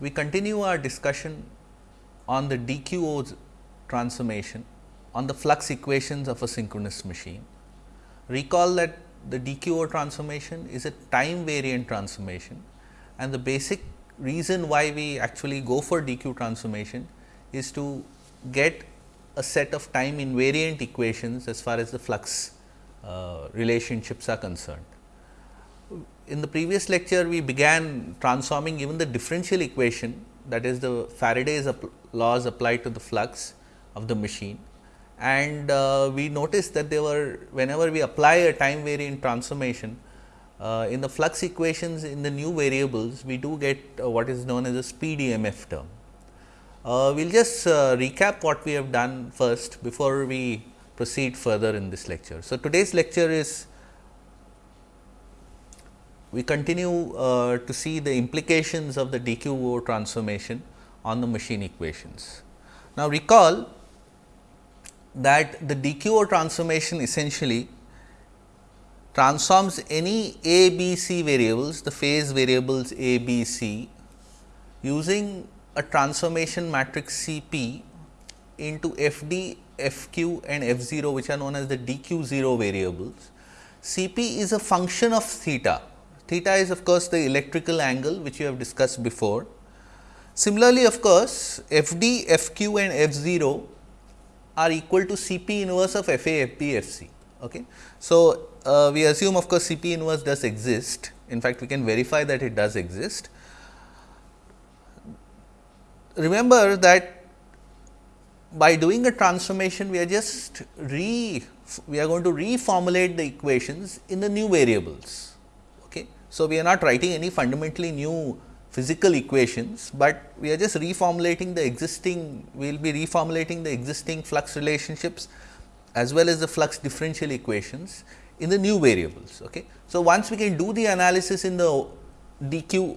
we continue our discussion on the DQO transformation on the flux equations of a synchronous machine. Recall that the DQO transformation is a time variant transformation and the basic reason why we actually go for DQ transformation is to get a set of time invariant equations as far as the flux uh, relationships are concerned. In the previous lecture, we began transforming even the differential equation that is the Faraday's laws applied to the flux of the machine and uh, we noticed that there were whenever we apply a time variant transformation uh, in the flux equations in the new variables we do get uh, what is known as a speed EMF term. Uh, we will just uh, recap what we have done first before we proceed further in this lecture. So, today's lecture is we continue uh, to see the implications of the DQO transformation on the machine equations. Now, recall that the DQO transformation essentially transforms any A, B, C variables, the phase variables A, B, C using a transformation matrix C p into F d, F q and F 0 which are known as the DQ 0 variables. C p is a function of theta, theta is of course, the electrical angle which you have discussed before. Similarly, of course, F d, F q and F 0 are equal to C p inverse of F A, F B, F C. Okay. So, uh, we assume of course, C p inverse does exist. In fact, we can verify that it does exist. Remember that by doing a transformation, we are just re we are going to reformulate the equations in the new variables. So, we are not writing any fundamentally new physical equations, but we are just reformulating the existing we will be reformulating the existing flux relationships as well as the flux differential equations in the new variables. Okay. So, once we can do the analysis in the dq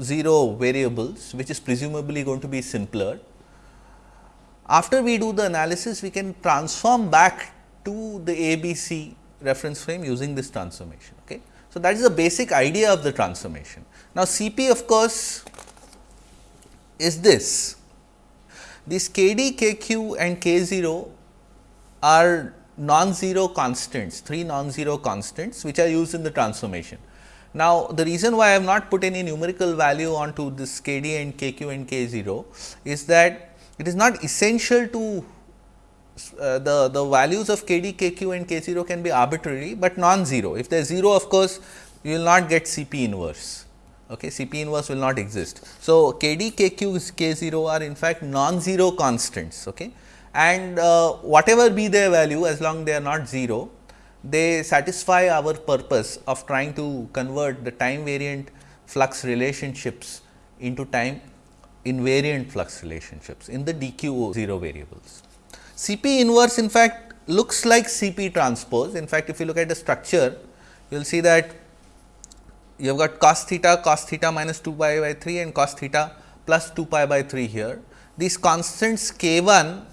0 variables which is presumably going to be simpler. After we do the analysis we can transform back to the ABC reference frame using this transformation. So, that is the basic idea of the transformation. Now, C p of course, is this. These K d, K q and K 0 are non-zero constants, three non-zero constants which are used in the transformation. Now, the reason why I have not put any numerical value onto this K d and K q and K 0 is that it is not essential to uh, the, the values of k d, k q and k 0 can be arbitrary, but non-zero. If there is 0 of course, you will not get C p inverse, okay. C p inverse will not exist. So, k d, k q, k 0 are in fact non-zero constants okay. and uh, whatever be their value as long they are not 0, they satisfy our purpose of trying to convert the time variant flux relationships into time invariant flux relationships in the dq 0 variables. Cp inverse in fact looks like Cp transpose. In fact, if you look at the structure, you will see that you have got cos theta, cos theta minus 2 pi by 3 and cos theta plus 2 pi by 3 here. These constants k 1,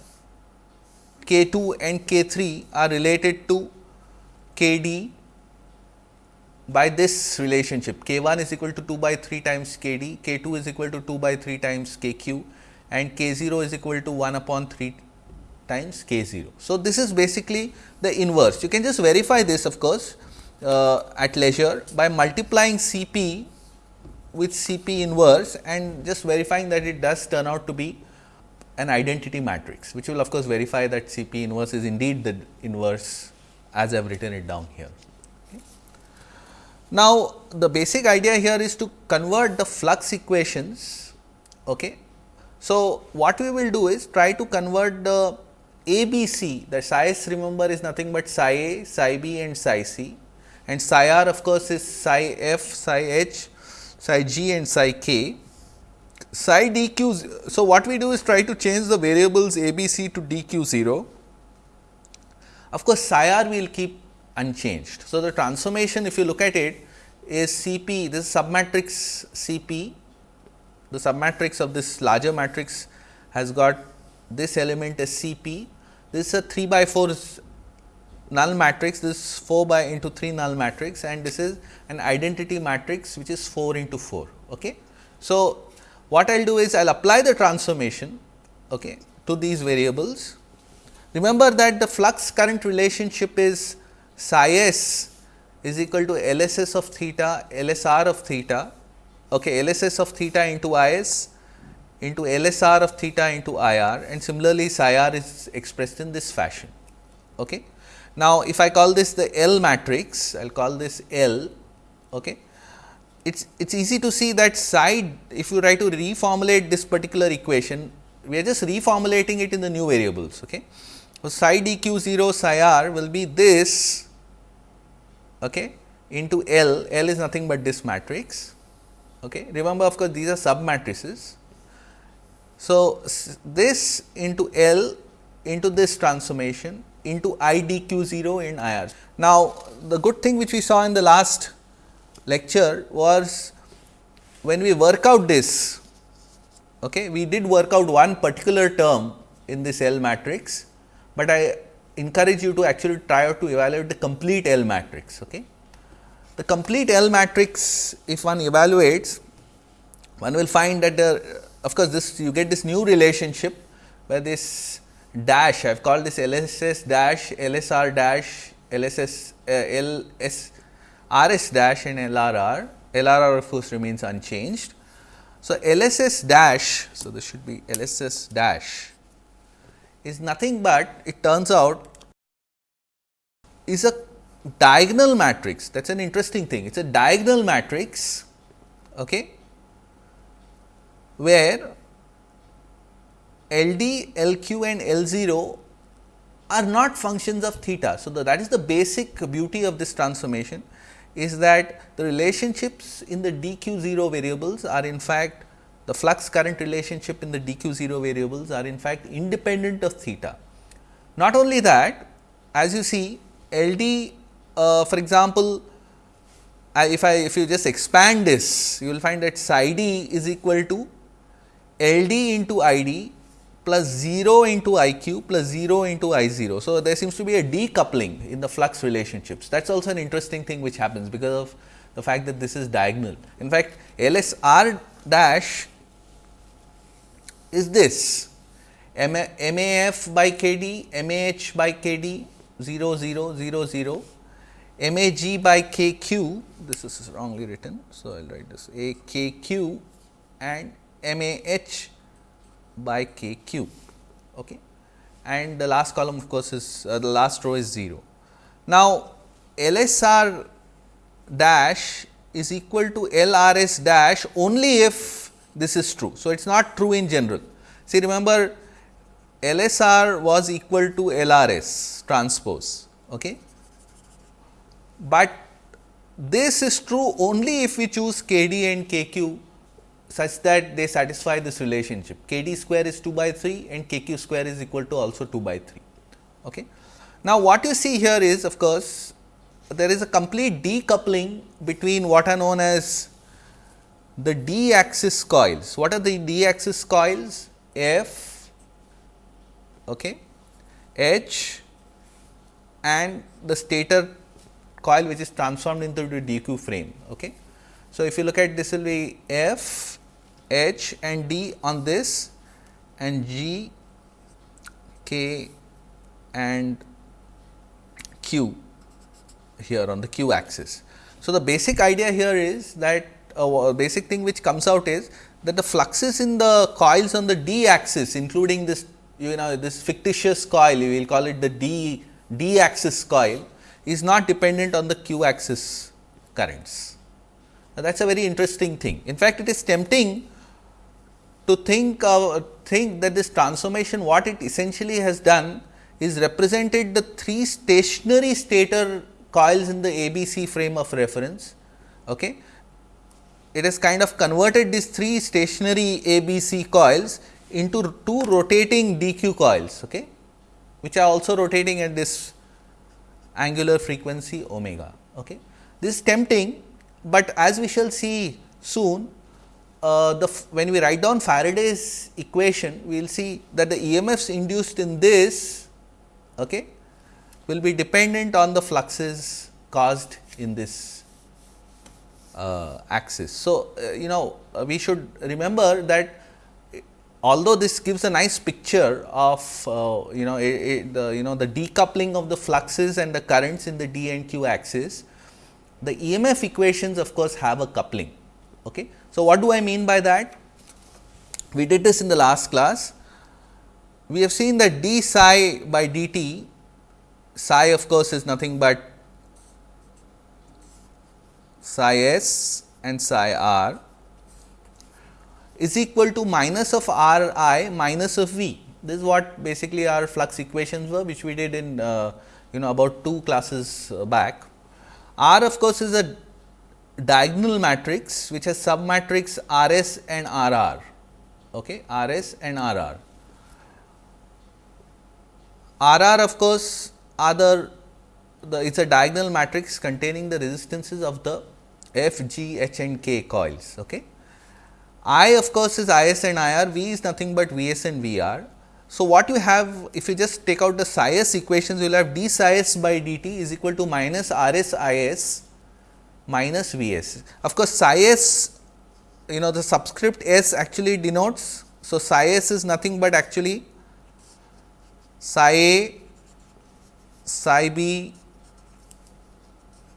k 2 and k 3 are related to k d by this relationship k 1 is equal to 2 by 3 times k d, k 2 is equal to 2 by 3 times k q and k 0 is equal to 1 upon 3 times k 0. So, this is basically the inverse. You can just verify this of course, uh, at leisure by multiplying C p with C p inverse and just verifying that it does turn out to be an identity matrix, which will of course, verify that C p inverse is indeed the inverse as I have written it down here. Now, the basic idea here is to convert the flux equations. Okay. So, what we will do is try to convert the ABC the psi s remember is nothing but psi a, psi b and psi c and psi r of course, is psi f, psi h, psi g and psi k. Psi d q. So, what we do is try to change the variables a b c to d q 0. Of course, psi r we will keep unchanged. So, the transformation if you look at it is C p this submatrix C p the submatrix of this larger matrix has got this element as C p this is a 3 by 4 null matrix, this is 4 by into 3 null matrix and this is an identity matrix which is 4 into 4. Okay. So, what I will do is I will apply the transformation okay, to these variables. Remember that the flux current relationship is psi s is equal to LSS of theta, LSR of theta, okay, LSS of theta into IS into LSR of theta into IR and similarly psi r is expressed in this fashion. Okay. Now, if I call this the L matrix, I will call this L. Okay. It's it's easy to see that psi if you try to reformulate this particular equation, we are just reformulating it in the new variables. Okay. So, psi dq 0 psi r will be this okay, into L, L is nothing but this matrix. Okay. Remember of course, these are sub matrices. So, this into L into this transformation into I d q 0 in I r. Now, the good thing which we saw in the last lecture was when we work out this, okay, we did work out one particular term in this L matrix, but I encourage you to actually try out to evaluate the complete L matrix. Okay. The complete L matrix if one evaluates, one will find that the of course, this you get this new relationship where this dash I have called this LSS dash, LSR dash, LSS, uh, LS, RS dash and LRR, LRR of course remains unchanged. So, LSS dash, so this should be LSS dash is nothing but it turns out is a diagonal matrix that is an interesting thing. It is a diagonal matrix okay, where L d, L q and L 0 are not functions of theta. So, the, that is the basic beauty of this transformation is that the relationships in the d q 0 variables are in fact the flux current relationship in the d q 0 variables are in fact independent of theta. Not only that as you see L d uh, for example, I, if I if you just expand this you will find that psi d is equal to L d into I d plus 0 into I q plus 0 into I 0. So, there seems to be a decoupling in the flux relationships that is also an interesting thing which happens because of the fact that this is diagonal. In fact, L S R dash is this M A F by K D, M A H by K D 0 0 0 0, M A G by K Q, this is wrongly written. So, I will write this A K Q and M A H by k q okay. and the last column of course is uh, the last row is 0. Now, LSR dash is equal to LRS dash only if this is true. So, it is not true in general. See remember LSR was equal to LRS transpose, okay. but this is true only if we choose KD and KQ such that they satisfy this relationship k d square is 2 by 3 and k q square is equal to also 2 by 3. Okay. Now, what you see here is of course, there is a complete decoupling between what are known as the d axis coils. What are the d axis coils? F, okay, H and the stator coil which is transformed into the DQ frame. Okay. So, if you look at this will be F H and D on this and G, K and Q here on the Q axis. So, the basic idea here is that uh, a basic thing which comes out is that the fluxes in the coils on the D axis including this you know this fictitious coil we will call it the D D axis coil is not dependent on the Q axis currents. Now, that is a very interesting thing. In fact, it is tempting to think of think that this transformation what it essentially has done is represented the three stationary stator coils in the ABC frame of reference. Okay. It has kind of converted these three stationary ABC coils into two rotating DQ coils, okay, which are also rotating at this angular frequency omega. Okay. This is tempting, but as we shall see soon uh, the when we write down Faraday's equation, we will see that the EMFs induced in this okay, will be dependent on the fluxes caused in this uh, axis. So, uh, you know uh, we should remember that although this gives a nice picture of uh, you know the you know the decoupling of the fluxes and the currents in the d and q axis, the EMF equations of course have a coupling. Okay. So, what do I mean by that? We did this in the last class. We have seen that d psi by dt, psi of course is nothing but psi s and psi r is equal to minus of r i minus of v. This is what basically our flux equations were which we did in uh, you know about two classes uh, back. R of course, is a diagonal matrix which has submatrix R s and R r, okay, R s and R r. R r of course, are the, the it is a diagonal matrix containing the resistances of the F, G, H and K coils. Okay. I of course, is I s and I r, V is nothing but V s and V r. So, what you have if you just take out the psi s equations you will have d psi s by dt is equal to minus R s I s minus V s. Of course, psi s you know the subscript s actually denotes. So, psi s is nothing but actually psi a, psi b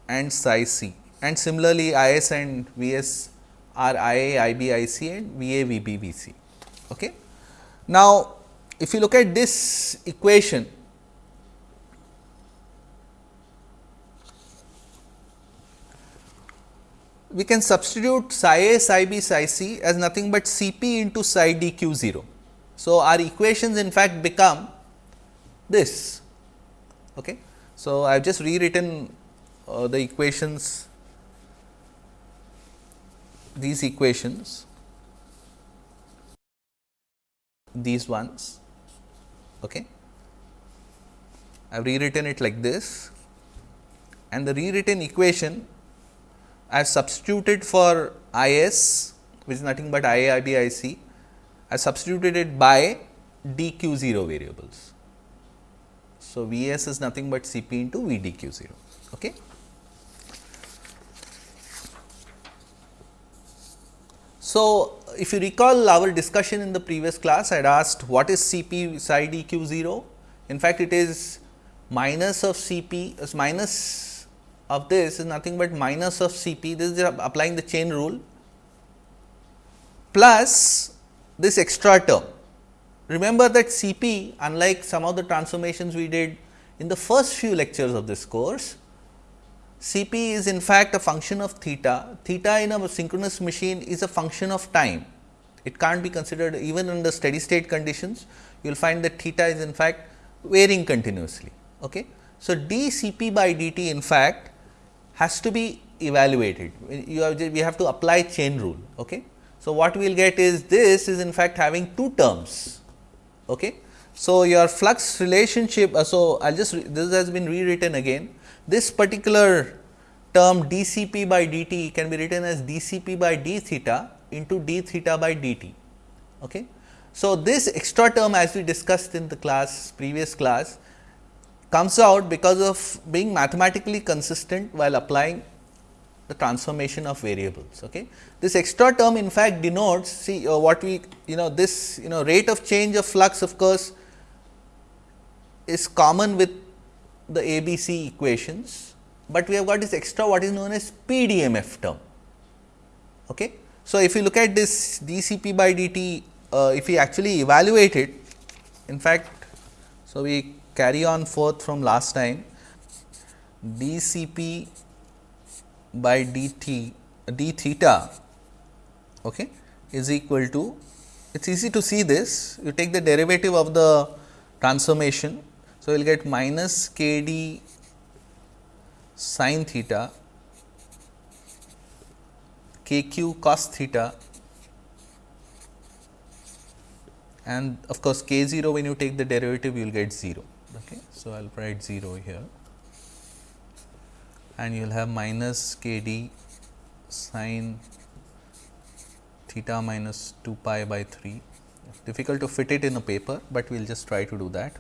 and psi c and similarly I s and V s are I a, I b, I c and V a, V b, V c. Okay. Now, if you look at this equation, we can substitute psi a, psi b, psi c as nothing but C p into psi d q 0. So, our equations in fact become this. Okay. So, I have just rewritten uh, the equations these equations these ones okay I have rewritten it like this and the rewritten equation I have substituted for I s which is nothing but I a, I b, I c I substituted it by d q 0 variables. So, V s is nothing but C p into V d q 0. Okay. So, if you recall our discussion in the previous class, I had asked what is C p psi d q 0. In fact, it is minus of C p minus of this is nothing but minus of C p, this is applying the chain rule plus this extra term. Remember that C p unlike some of the transformations we did in the first few lectures of this course, C p is in fact a function of theta, theta in a synchronous machine is a function of time. It can't be considered even under steady state conditions, you will find that theta is in fact varying continuously. Okay. So, d C p by d t in fact has to be evaluated, have we have to apply chain rule. Okay. So, what we will get is this is in fact having two terms. Okay. So, your flux relationship, uh, so I will just this has been rewritten again this particular term d C p by d t can be written as d C p by d theta into d theta by d t. Okay. So, this extra term as we discussed in the class previous class comes out because of being mathematically consistent while applying the transformation of variables. Okay. This extra term in fact denotes see uh, what we you know this you know rate of change of flux of course, is common with the ABC equations, but we have got this extra what is known as speed EMF term. Okay. So, if you look at this dCp by dt, uh, if we actually evaluate it, in fact, so we carry on forth from last time dCp by dt d theta okay, is equal to it is easy to see this you take the derivative of the transformation so, we will get minus k d sin theta k q cos theta and of course, k 0 when you take the derivative you will get 0. Okay. So, I will write 0 here and you will have minus k d sin theta minus 2 pi by 3 difficult to fit it in a paper, but we will just try to do that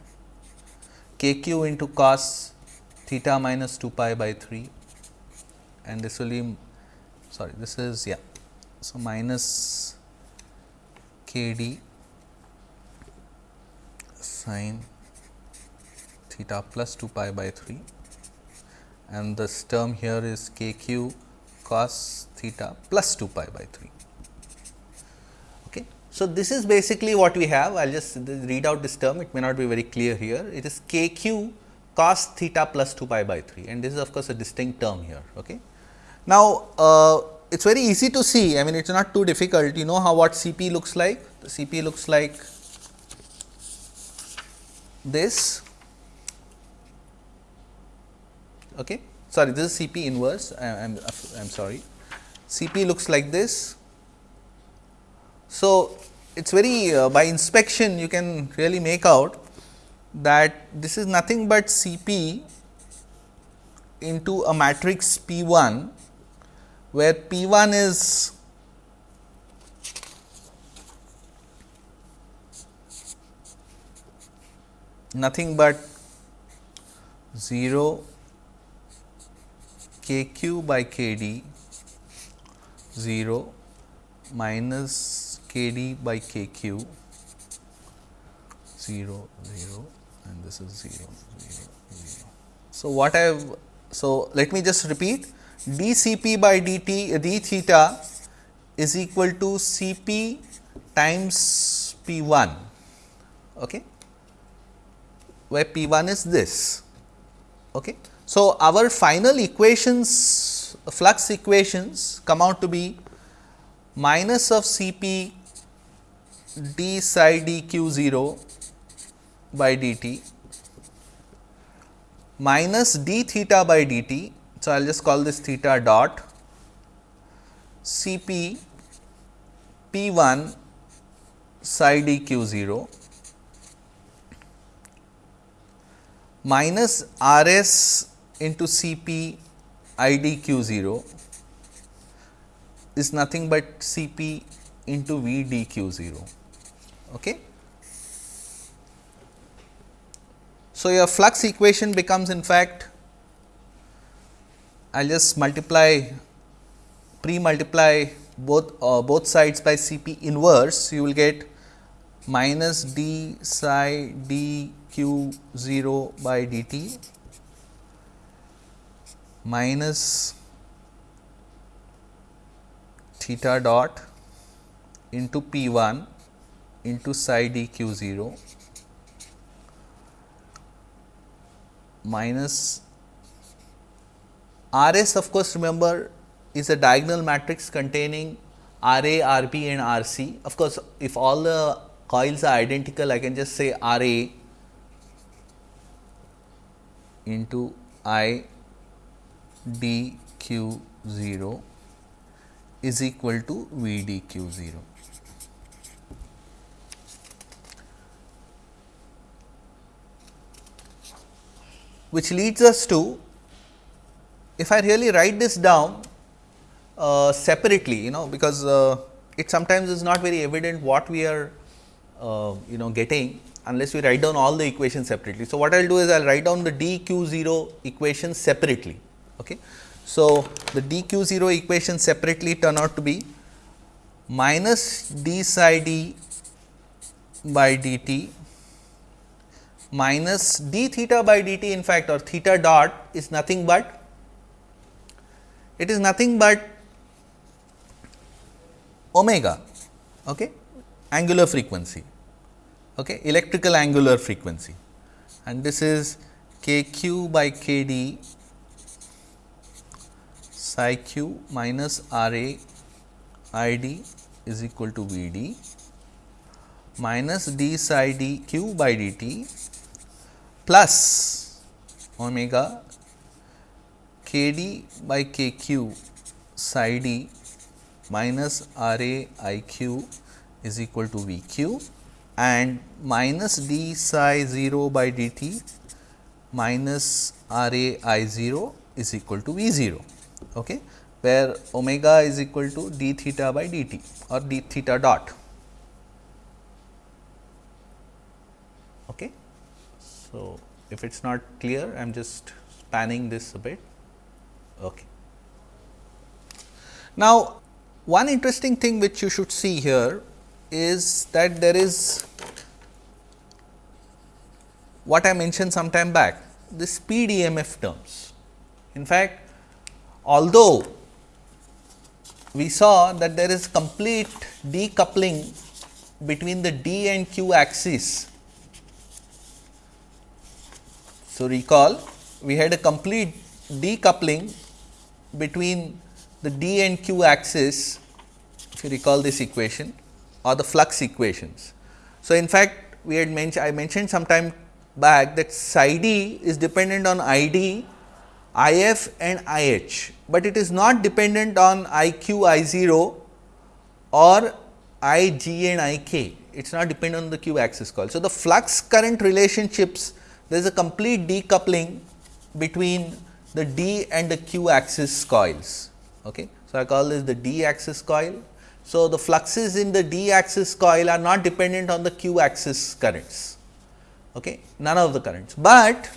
k q into cos theta minus 2 pi by 3 and this will be sorry this is yeah. So, minus k d sine theta plus 2 pi by 3 and this term here is k q cos theta plus 2 pi by 3. Okay. So, this is basically what we have. I will just read out this term. It may not be very clear here. It is k q cos theta plus 2 pi by 3 and this is of course, a distinct term here. Okay. Now, uh, it is very easy to see. I mean it is not too difficult. You know how what CP looks like? The CP looks like this okay? Sorry this is CP inverse. I am I am sorry CP looks like this. So it is very uh, by inspection you can really make out that this is nothing but CP into a matrix P 1 where P 1 is nothing but 0 k q by k d 0 minus k d by k q 0 0 and this is 0 0 0. So, what I have so let me just repeat d C p by d theta is equal to C p times P 1 okay, where P 1 is this. Okay. So, our final equations flux equations come out to be minus of C p d psi d q 0 by d t minus d theta by d t. So, I will just call this theta dot C p P 1 psi d q 0 minus R s into Cp C p i d q 0 is nothing but C p into V d q 0. Okay. So, your flux equation becomes in fact I will just multiply pre multiply both uh, both sides by C p inverse you will get minus d psi d q 0 by d t minus theta dot into p 1 into psi d q 0 minus R s of course, remember is a diagonal matrix containing R A, R B and R C. Of course, if all the coils are identical, I can just say R A into I D Q 0 is equal to V D Q 0. which leads us to if I really write this down uh, separately, you know, because uh, it sometimes is not very evident what we are, uh, you know, getting unless we write down all the equations separately. So, what I will do is I will write down the d q 0 equation separately. Okay. So, the d q 0 equation separately turn out to be minus d psi d by dt minus d theta by dt in fact or theta dot is nothing but it is nothing but omega okay, angular frequency, okay, electrical angular frequency and this is k q by k d psi q minus R A I d is equal to V d minus d psi d q by d t plus omega k d by k q psi d minus r a i q is equal to v q and minus d psi 0 by d t minus r a i 0 is equal to v 0 okay, where omega is equal to d theta by d t or d theta dot. Okay. So, if it is not clear I am just spanning this a bit. Okay. Now, one interesting thing which you should see here is that there is what I mentioned some time back the speed EMF terms. In fact, although we saw that there is complete decoupling between the d and q axis. So, recall we had a complete decoupling between the d and q axis if you recall this equation or the flux equations. So, in fact, we had mentioned I mentioned sometime back that psi d is dependent on I d, I f and I h, but it is not dependent on I q I 0 or I g and I k, it is not dependent on the q axis coil. So, the flux current relationships there is a complete decoupling between the d and the q axis coils. Okay. So, I call this the d axis coil. So, the fluxes in the d axis coil are not dependent on the q axis currents, okay. none of the currents, but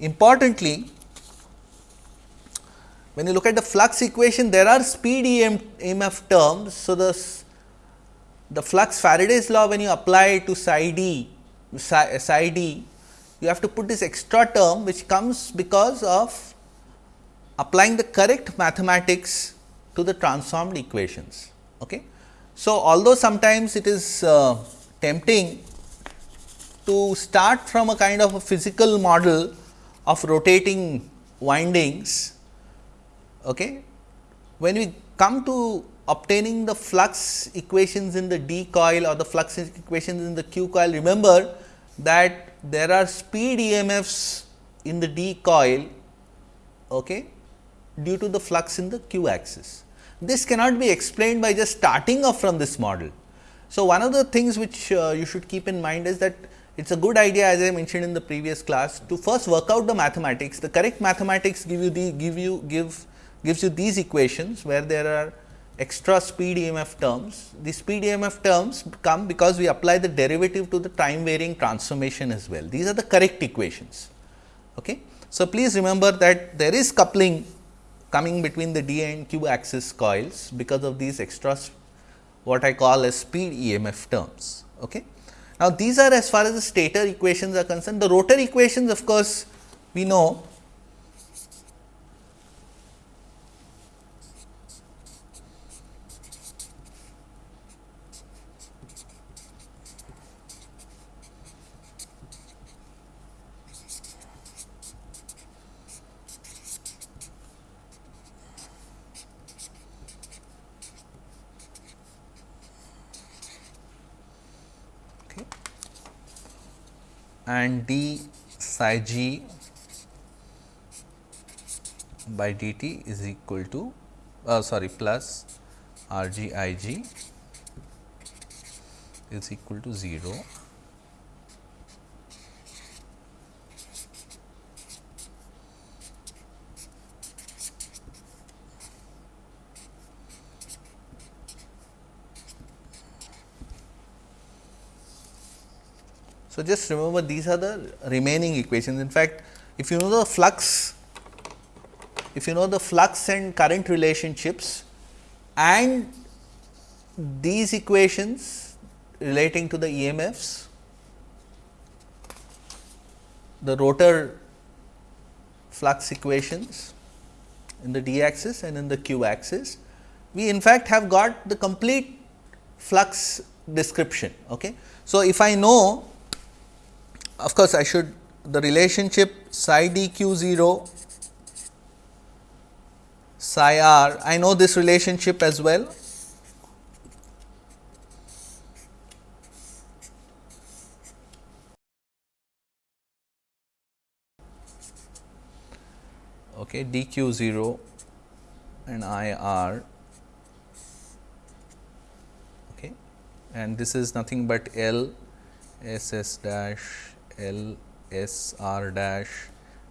importantly when you look at the flux equation there are speed EM, EMF terms. So, the the flux Faraday's law when you apply to psi d, psi, psi d, you have to put this extra term which comes because of applying the correct mathematics to the transformed equations. Okay. So, although sometimes it is uh, tempting to start from a kind of a physical model of rotating windings, okay, when we come to obtaining the flux equations in the D coil or the flux equations in the Q coil, remember that there are speed EMFs in the D coil okay, due to the flux in the Q axis. This cannot be explained by just starting off from this model. So, one of the things which uh, you should keep in mind is that it is a good idea as I mentioned in the previous class to first work out the mathematics. The correct mathematics give you the give you give gives you these equations where there are extra speed EMF terms. The speed EMF terms come because we apply the derivative to the time varying transformation as well. These are the correct equations. Okay. So, please remember that there is coupling coming between the D and Q axis coils because of these extra what I call as speed EMF terms. Okay. Now, these are as far as the stator equations are concerned. The rotor equations of course, we know and d psi g by dt is equal to uh, sorry plus r g i g is equal to 0 So, just remember these are the remaining equations. In fact, if you know the flux, if you know the flux and current relationships and these equations relating to the EMFs, the rotor flux equations in the d axis and in the q axis, we in fact have got the complete flux description. Okay. So, if I know of course, I should the relationship psi d q 0 psi r I know this relationship as well. Okay, d q 0 and I r okay, and this is nothing but L S S dash L S R dash,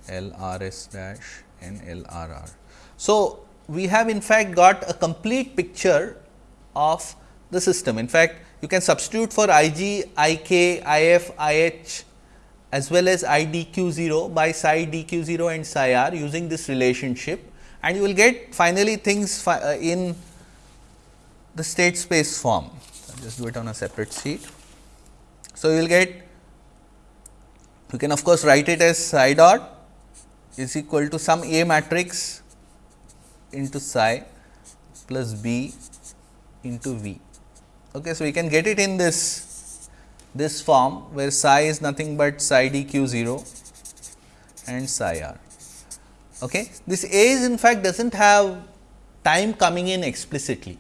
L R S dash and L R R. So, we have in fact got a complete picture of the system. In fact, you can substitute for I g, I k, I f, I h as well as I d q 0 by psi d q 0 and psi r using this relationship and you will get finally things fi uh, in the state space form. Just do it on a separate sheet. So, you will get you can of course, write it as psi dot is equal to some A matrix into psi plus B into V. Okay, so, we can get it in this this form where psi is nothing but psi d q 0 and psi r. Okay. This A is in fact does not have time coming in explicitly.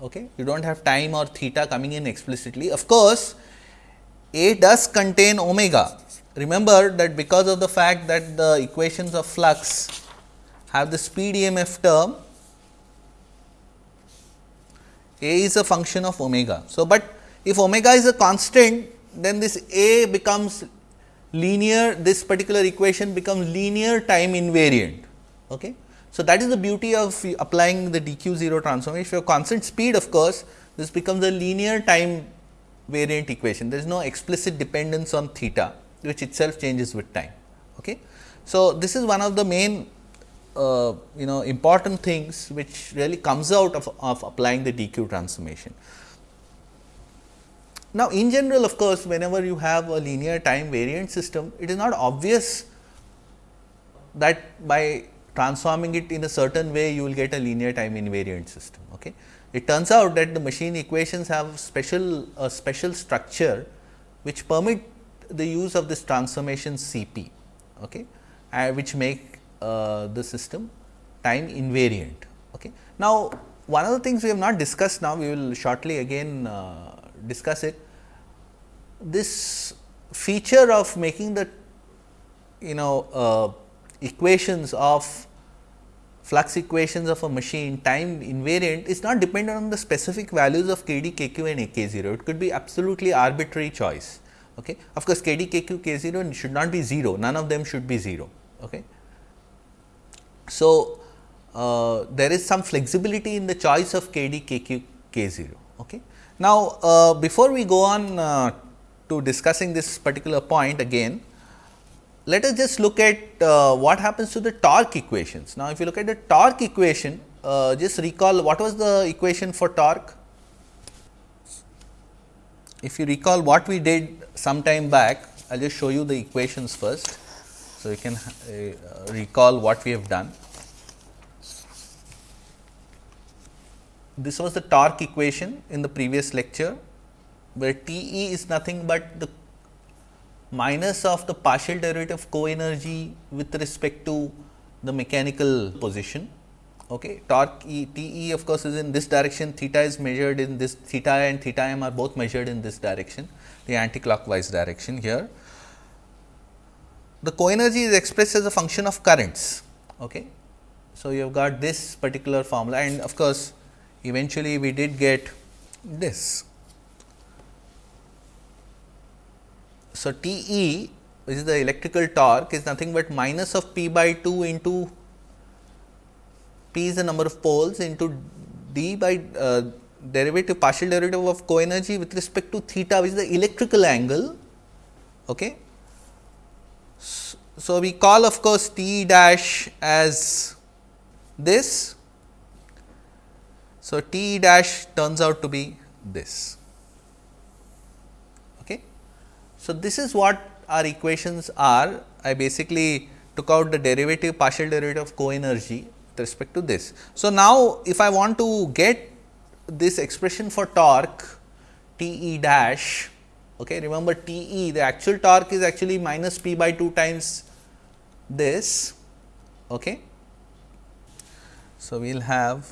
Okay. You do not have time or theta coming in explicitly. Of course, A does contain omega. Remember that because of the fact that the equations of flux have the speed EMF term, A is a function of omega. So, but if omega is a constant, then this A becomes linear this particular equation becomes linear time invariant. Okay. So, that is the beauty of applying the dq 0 transformation. If you have constant speed of course, this becomes a linear time variant equation. There is no explicit dependence on theta which itself changes with time. Okay. So, this is one of the main uh, you know important things which really comes out of, of applying the dq transformation. Now, in general of course, whenever you have a linear time variant system, it is not obvious that by transforming it in a certain way you will get a linear time invariant system. Okay. It turns out that the machine equations have special a special structure which permit the use of this transformation CP, okay, uh, which make uh, the system time invariant. Okay. Now, one of the things we have not discussed now, we will shortly again uh, discuss it. This feature of making the you know uh, equations of flux equations of a machine time invariant is not dependent on the specific values of k d, k q and a k 0. It could be absolutely arbitrary choice. Okay. Of course, k d, k q, k 0 should not be 0, none of them should be 0. Okay. So, uh, there is some flexibility in the choice of k d, k q, k 0. Okay. Now, uh, before we go on uh, to discussing this particular point again, let us just look at uh, what happens to the torque equations. Now, if you look at the torque equation, uh, just recall what was the equation for torque? If you recall what we did some time back, I will just show you the equations first. So, you can uh, recall what we have done. This was the torque equation in the previous lecture where T e is nothing but the minus of the partial derivative of co-energy with respect to the mechanical position. Okay. Torque e, T e of course, is in this direction, theta is measured in this, theta and theta m are both measured in this direction, the anti-clockwise direction here. The co-energy is expressed as a function of currents. Okay. So, you have got this particular formula and of course, eventually we did get this. So, T e which is the electrical torque is nothing but minus of p by 2 into p is the number of poles into d by uh, derivative partial derivative of co energy with respect to theta which is the electrical angle. Okay. So, we call of course T dash as this. So, T dash turns out to be this. Okay. So, this is what our equations are. I basically took out the derivative partial derivative of co-energy with respect to this. So, now if I want to get this expression for torque T e dash, okay, remember T e the actual torque is actually minus p by 2 times this. Okay. So, we will have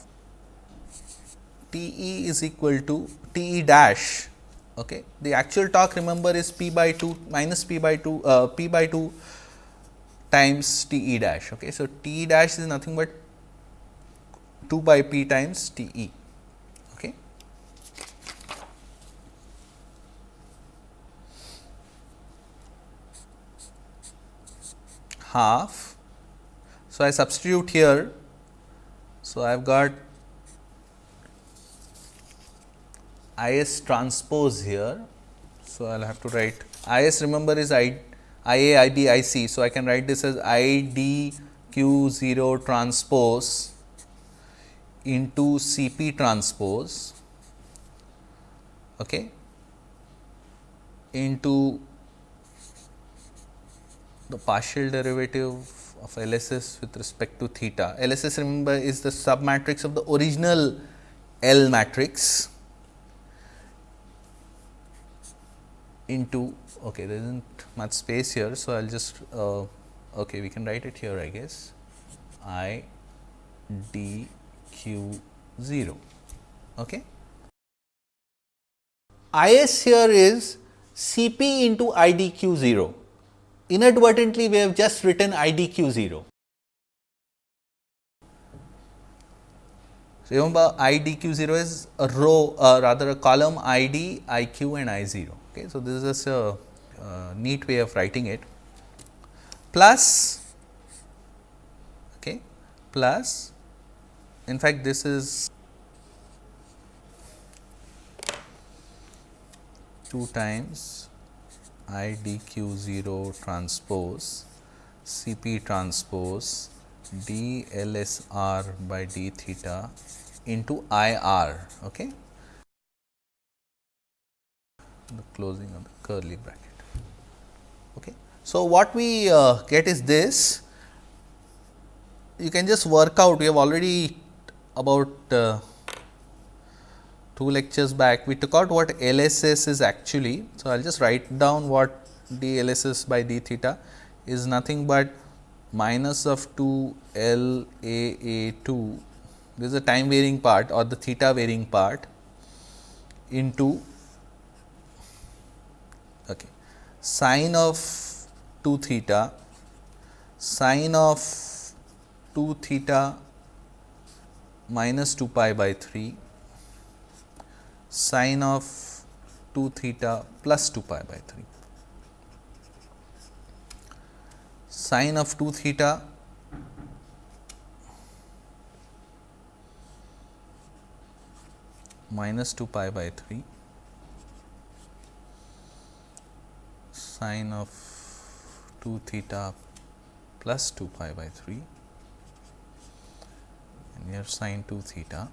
T e is equal to T e dash Okay. The actual torque remember is p by 2 minus p by 2 uh, p by 2 times T e dash. Okay. So, T e dash is nothing but 2 by p times T e. Okay. half. So, I substitute here. So, I have got I s transpose here. So, I will have to write I s remember is I, I a, I b, I c. So, I can write this as I d q 0 transpose into Cp transpose okay, into the partial derivative of LSS with respect to theta. LSS remember is the submatrix of the original L matrix into okay there is not much space here. So, I will just uh, okay we can write it here I guess I d q 0. Okay. IS here is C p into I d q 0 inadvertently we have just written I d q 0. So, remember I d q 0 is a row uh, rather a column I d, I q and I 0. Okay. So, this is a uh, neat way of writing it plus okay, plus in fact, this is 2 times I d q 0 transpose C p transpose d L s r by d theta into I r. Okay. The closing of the curly bracket. Okay. So, what we uh, get is this you can just work out we have already about uh, two lectures back we took out what LSS is actually. So, I will just write down what d LSS by d theta is nothing but minus of 2 L A A 2 this is the time varying part or the theta varying part into okay, sine of 2 theta sine of 2 theta minus 2 pi by 3 sine of 2 theta plus 2 pi by 3. Sine of 2 theta minus 2 pi by 3 sine of 2 theta plus 2 pi by 3 here sine 2 theta.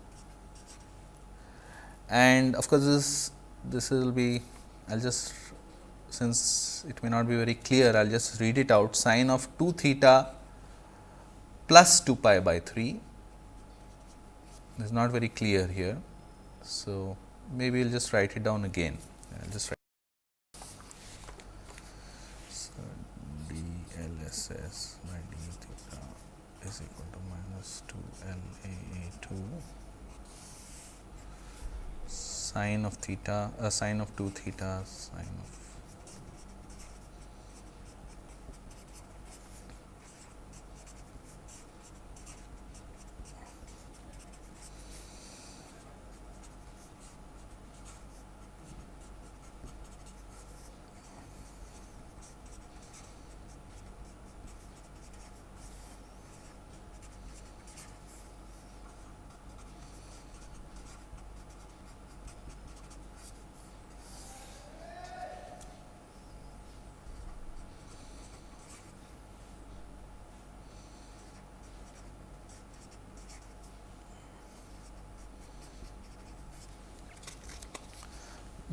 And of course, this this will be I will just since it may not be very clear I will just read it out. Sine of 2 theta plus 2 pi by 3 is not very clear here. So, maybe we will just write it down again. I will just write so, d L S S by d theta is equal minus 2 L A A 2 sine of theta uh, sine of 2 theta sine of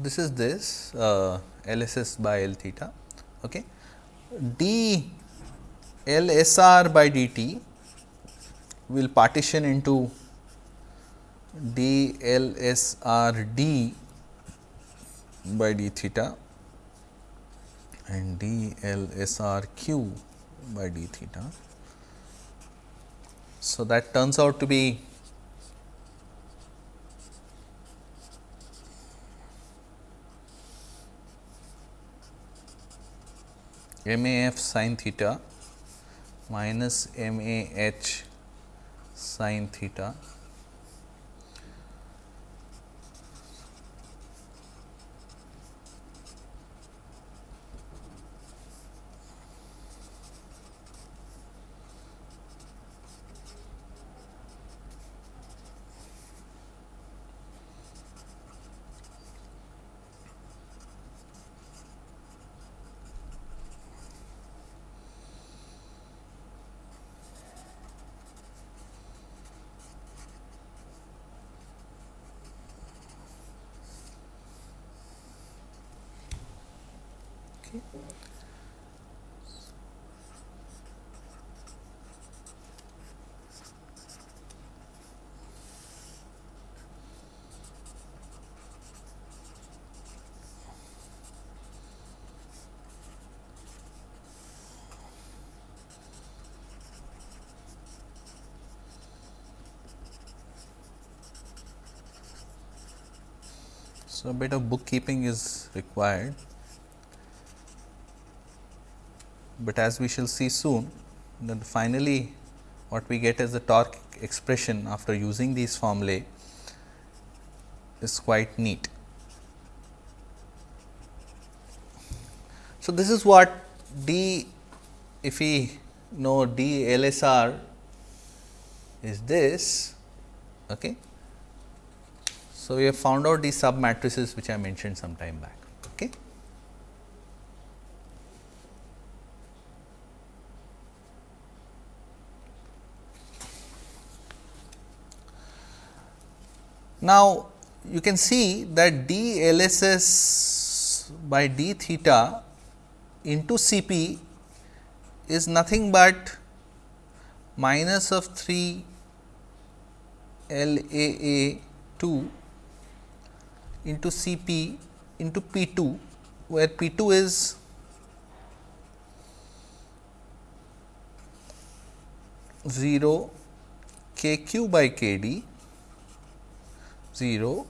this is this uh, LSS by L theta. Okay. d L S R by d t will partition into d L S R d by d theta and d L S R q by d theta. So, that turns out to be m a f sin theta minus m a h sin theta bit of bookkeeping is required, but as we shall see soon then finally, what we get as the torque expression after using these formulae is quite neat. So, this is what d if we know d LSR is this okay, so, we have found out these sub matrices which I mentioned some time back. Okay. Now, you can see that d LSS by d theta into Cp is nothing but minus of 3 LAA 2 into C p into P 2, where P 2 is zero k q by k d, 0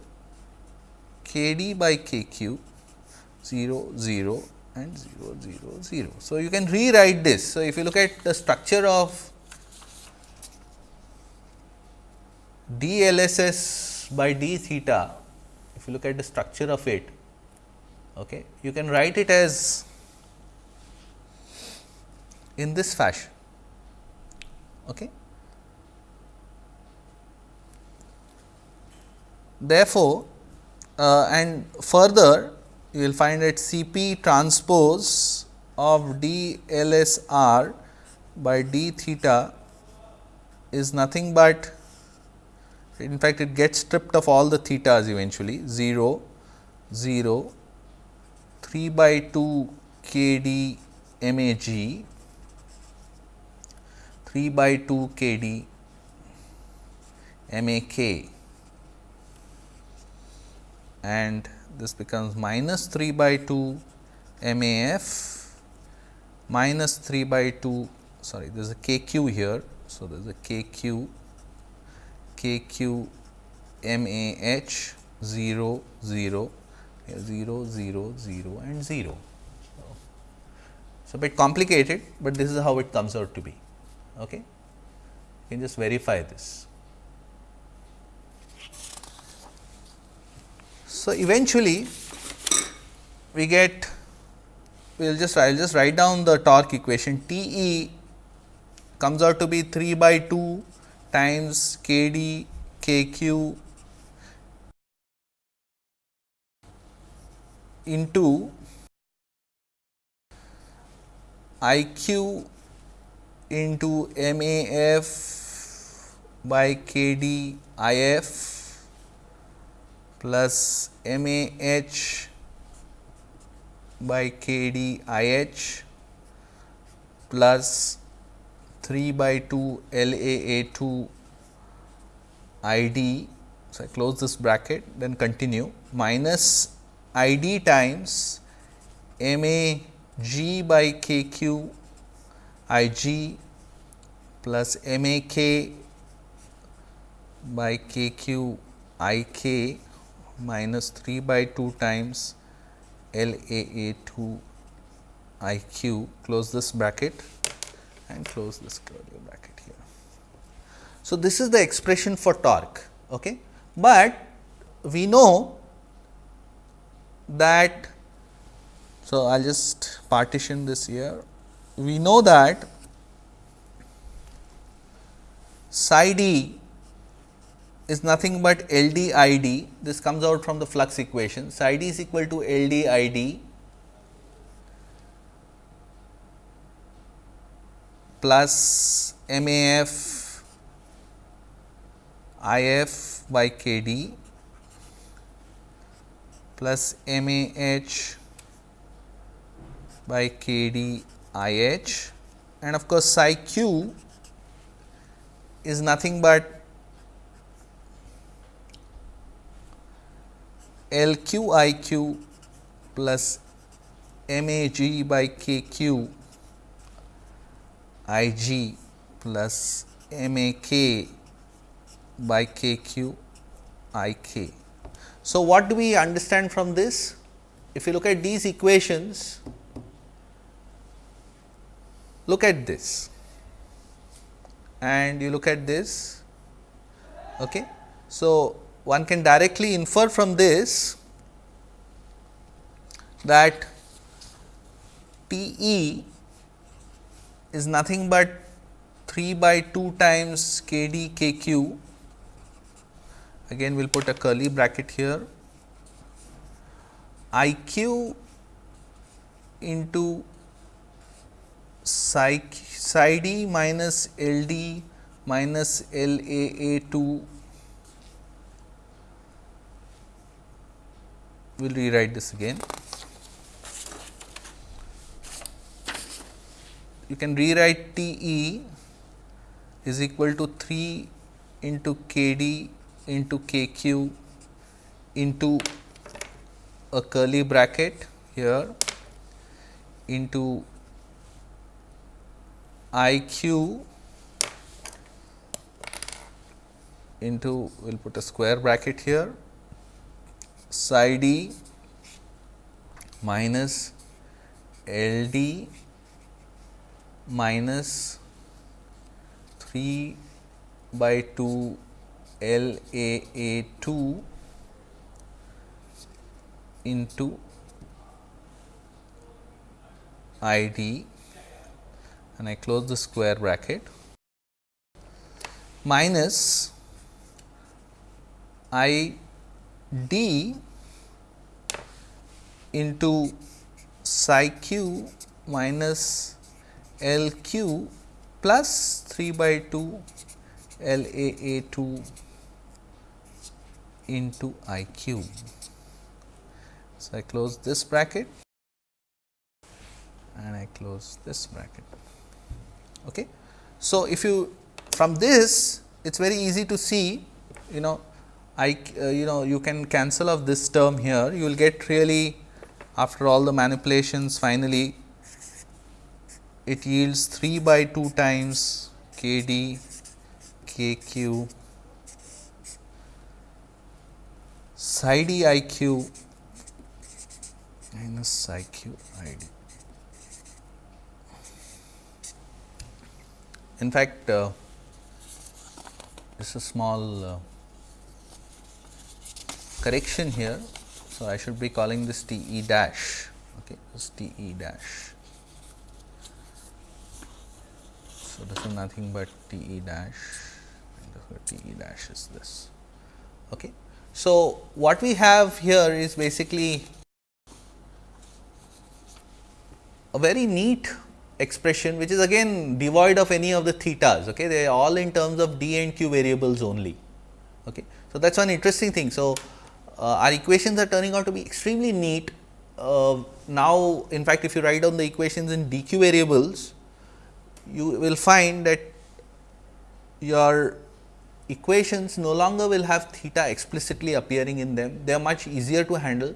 k d by k q, 0 0 and 0 0 0. So, you can rewrite this. So, if you look at the structure of d L S S by d theta if you look at the structure of it, okay, you can write it as in this fashion. Okay. Therefore, uh, and further you will find that C p transpose of d L S r by d theta is nothing but in fact, it gets stripped of all the thetas eventually 0, 0, 3 by 2 k d m a g, 3 by 2 k d m a k and this becomes minus 3 by 2 m a f minus 3 by 2 sorry there is a k q here. So, there is a k q k q m a h 0 0 0 0 0 and 0. So, a bit complicated, but this is how it comes out to be. Okay. You can just verify this. So, eventually we get we will just I will just write down the torque equation T e comes out to be 3 by 2 times k d k q into I q into M A f by k d I f plus M A h by k d I h plus 3 by 2 L A A 2 I D. So, I close this bracket then continue. Minus I D times M A G by K Q I G plus M A K by K Q I K minus 3 by 2 times L A A 2 I Q. Close this bracket and close this curly bracket here. So, this is the expression for torque, okay. but we know that. So, I will just partition this here. We know that psi d is nothing but L d I d. This comes out from the flux equation. Psi d is equal to L d I d plus M A F I F by K D plus M A H by k d i h. And of course, psi q is nothing but L q i q plus m a g by k q i g plus m a k by k q i k. So, what do we understand from this? If you look at these equations, look at this and you look at this. Okay. So, one can directly infer from this that T e is nothing but 3 by 2 times k d k q. Again we will put a curly bracket here. I q into psi, psi d minus L d minus L a a 2 we will rewrite this again. You can rewrite T e is equal to 3 into k d into k q into a curly bracket here into I q into we will put a square bracket here psi d minus L d minus 3 by 2 L A A 2 into I D. And I close the square bracket. Minus I D into psi q minus L q plus 3 by 2 L A A 2 into I q. So, I close this bracket and I close this bracket. Okay. So, if you from this it is very easy to see you know I uh, you know you can cancel off this term here you will get really after all the manipulations finally it yields 3 by 2 times k d k q psi d i q minus psi q i d. In fact, uh, this is a small uh, correction here. So, I should be calling this T e dash, okay, this T e dash. So, this is nothing but T e dash T e dash is this. Okay. So, what we have here is basically a very neat expression which is again devoid of any of the thetas. Okay. They are all in terms of d and q variables only. Okay. So, that is one interesting thing. So, uh, our equations are turning out to be extremely neat. Uh, now, in fact, if you write down the equations in dq variables, you will find that your equations no longer will have theta explicitly appearing in them, they are much easier to handle.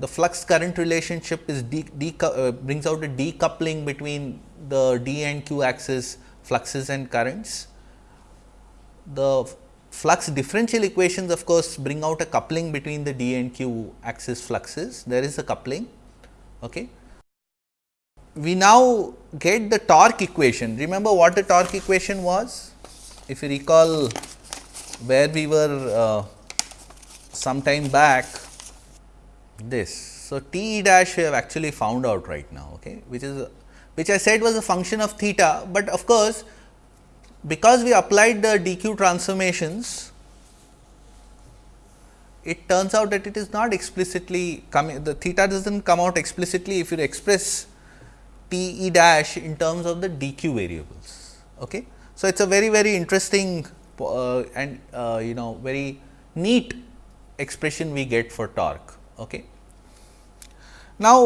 The flux current relationship is de, de, uh, brings out a decoupling between the d and q axis fluxes and currents. The flux differential equations of course, bring out a coupling between the d and q axis fluxes, there is a coupling. Okay. We now get the torque equation, remember what the torque equation was? if you recall where we were uh, some time back this. So, T e dash we have actually found out right now, okay, which is which I said was a function of theta, but of course, because we applied the dq transformations, it turns out that it is not explicitly coming the theta does not come out explicitly if you express T e dash in terms of the dq variables. Okay. So, it is a very very interesting uh, and uh, you know very neat expression we get for torque. Okay. Now,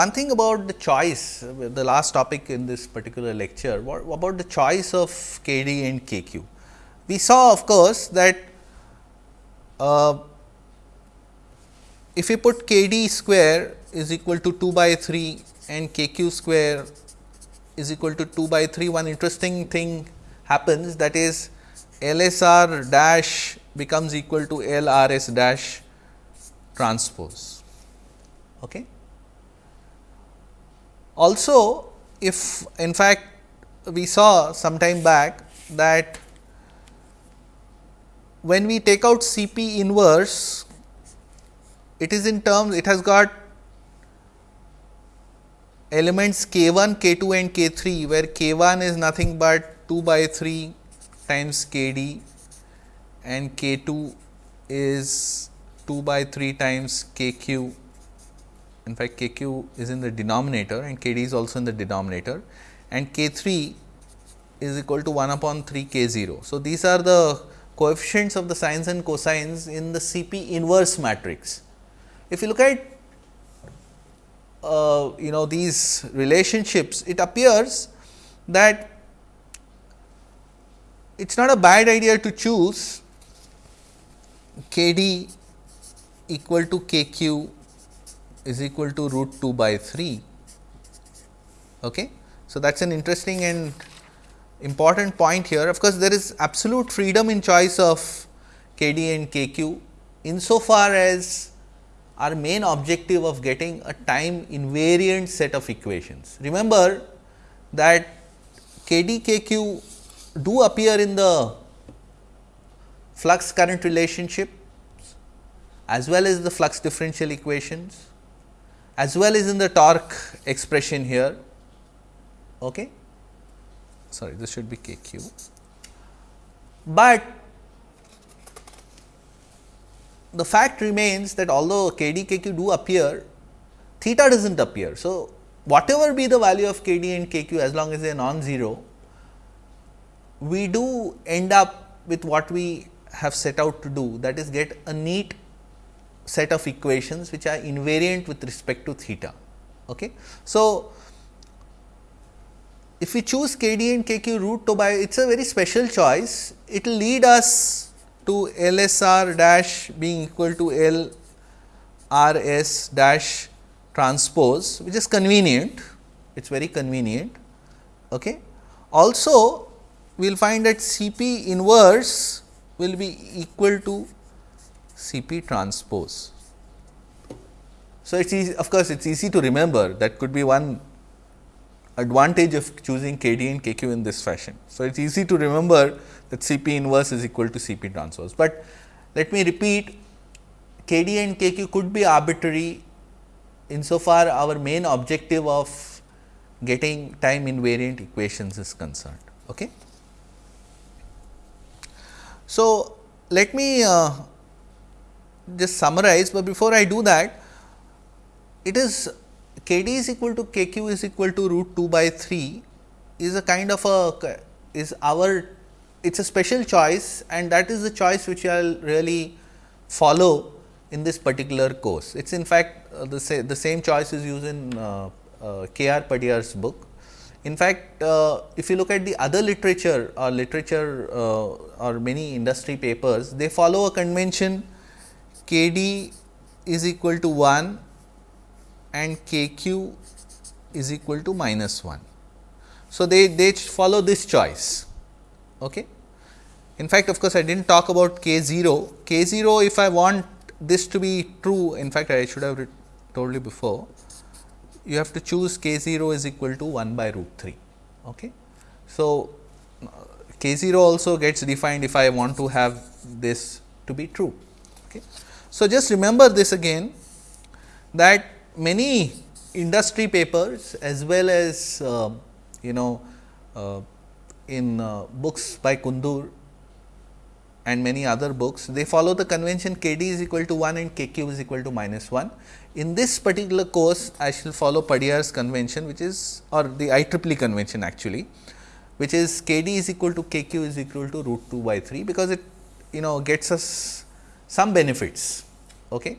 one thing about the choice, the last topic in this particular lecture, what about the choice of k d and k q? We saw of course, that uh, if we put k d square is equal to 2 by 3 and k q square is equal to 2 by 3, one interesting thing happens that is L S R dash becomes equal to L R S dash transpose. Okay. Also, if in fact, we saw some time back that when we take out C p inverse, it is in terms it has got elements k 1, k 2 and k 3, where k 1 is nothing but 2 by 3 times k d and k 2 is 2 by 3 times k q. In fact, k q is in the denominator and k d is also in the denominator and k 3 is equal to 1 upon 3 k 0. So, these are the coefficients of the sines and cosines in the C p inverse matrix. If you look at uh, you know these relationships, it appears that it is not a bad idea to choose k d equal to k q is equal to root 2 by 3. Okay. So, that is an interesting and important point here. Of course, there is absolute freedom in choice of k d and k q insofar as our main objective of getting a time invariant set of equations. Remember that k d k q do appear in the flux current relationship as well as the flux differential equations as well as in the torque expression here. Okay. Sorry, this should be k q. But the fact remains that although k d k q do appear, theta does not appear. So, whatever be the value of k d and k q as long as they are non-zero, we do end up with what we have set out to do that is get a neat set of equations which are invariant with respect to theta. Okay. So, if we choose k d and k q root to by it is a very special choice, it will lead us to L S R dash being equal to L R S dash transpose which is convenient, it is very convenient. Okay. Also we will find that C p inverse will be equal to C p transpose. So, it is of course, it is easy to remember that could be one advantage of choosing k d and k q in this fashion. So, it is easy to remember that C p inverse is equal to C p transpose, but let me repeat k d and k q could be arbitrary insofar our main objective of getting time invariant equations is concerned. Okay. So, let me uh, just summarize, but before I do that, it is k d is equal to k q is equal to root 2 by 3 is a kind of a is our it is a special choice and that is the choice which I will really follow in this particular course. It is in fact, uh, the, sa the same choice is used in uh, uh, K. R. Padiyar's book. In fact, uh, if you look at the other literature or literature uh, or many industry papers, they follow a convention k d is equal to 1 and k q is equal to minus 1. So, they, they follow this choice. Okay. In fact, of course, I did not talk about k 0. k 0 if I want this to be true, in fact, I should have told you before, you have to choose k 0 is equal to 1 by root 3. Okay. So, k 0 also gets defined if I want to have this to be true. Okay. So, just remember this again that many industry papers as well as uh, you know uh, in uh, books by Kundur and many other books, they follow the convention k d is equal to 1 and k q is equal to minus 1. In this particular course, I shall follow Padiyar's convention which is or the IEEE convention actually, which is k d is equal to k q is equal to root 2 by 3, because it you know gets us some benefits. Okay.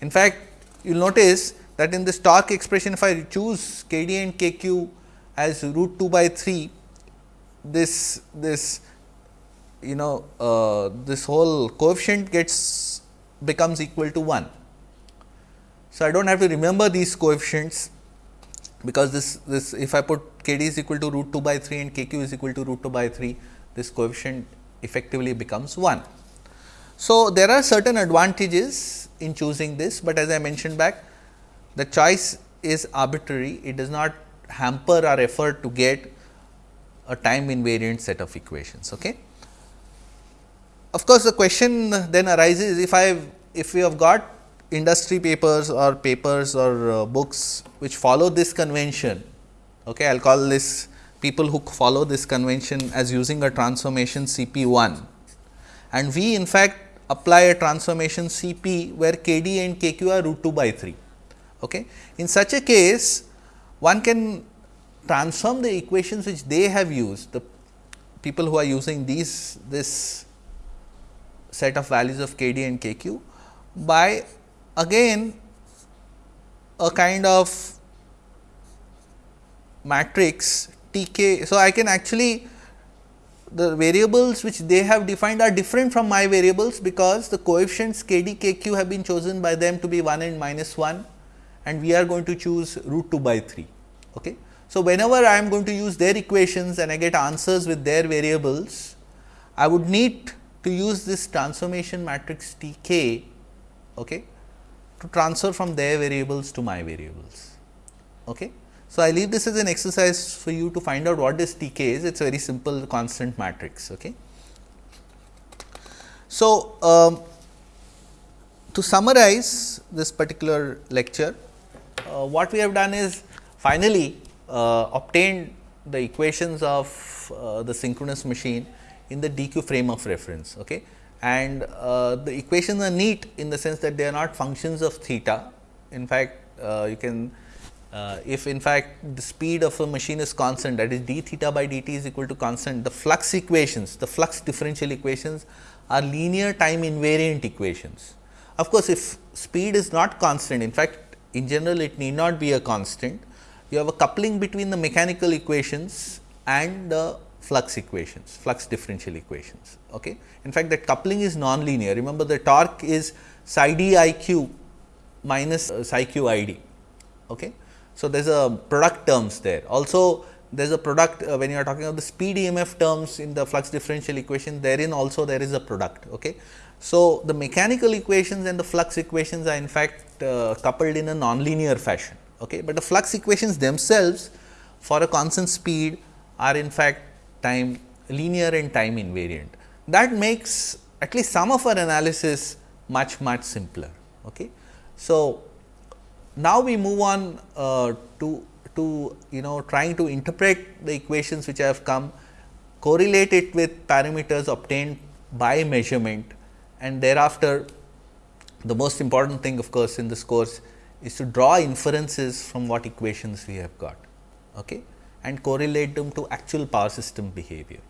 In fact, you will notice that in this torque expression if I choose k d and k q as root 2 by 3, this this you know uh, this whole coefficient gets becomes equal to 1. So, I do not have to remember these coefficients because this this if I put k d is equal to root 2 by 3 and k q is equal to root 2 by 3 this coefficient effectively becomes 1. So, there are certain advantages in choosing this, but as I mentioned back the choice is arbitrary it does not hamper our effort to get a time invariant set of equations. Okay. Of course, the question then arises if I if we have got industry papers or papers or uh, books which follow this convention, okay, I will call this people who follow this convention as using a transformation C p 1 and we in fact apply a transformation C p where k d and k q are root 2 by 3. Okay. In such a case one can transform the equations which they have used the people who are using these this set of values of k d and k q by again a kind of matrix T k. So, I can actually the variables which they have defined are different from my variables because the coefficients k d k q have been chosen by them to be 1 and minus 1 and we are going to choose root 2 by 3. Okay. So, whenever I am going to use their equations and I get answers with their variables, I would need to use this transformation matrix T k okay, to transfer from their variables to my variables. Okay. So, I leave this as an exercise for you to find out what this T k is, it is a very simple constant matrix. Okay. So, um, to summarize this particular lecture, uh, what we have done is finally uh, obtained the equations of uh, the synchronous machine in the DQ frame of reference. Okay and uh, the equations are neat in the sense that they are not functions of theta. In fact, uh, you can uh, if in fact the speed of a machine is constant that is d theta by dt is equal to constant the flux equations the flux differential equations are linear time invariant equations. Of course, if speed is not constant in fact in general it need not be a constant you have a coupling between the mechanical equations and the flux equations, flux differential equations. Okay. In fact, that coupling is non-linear. Remember the torque is psi d i q minus uh, psi q i d. Okay. So, there is a product terms there. Also, there is a product uh, when you are talking about the speed EMF terms in the flux differential equation, therein also there is a product. Okay. So, the mechanical equations and the flux equations are in fact uh, coupled in a nonlinear fashion. Okay. But the flux equations themselves for a constant speed are in fact time linear and time invariant. That makes at least some of our analysis much much simpler. Okay. So, now we move on uh, to to you know trying to interpret the equations which have come correlate it with parameters obtained by measurement and thereafter the most important thing of course in this course is to draw inferences from what equations we have got. Okay and correlate them to actual power system behavior.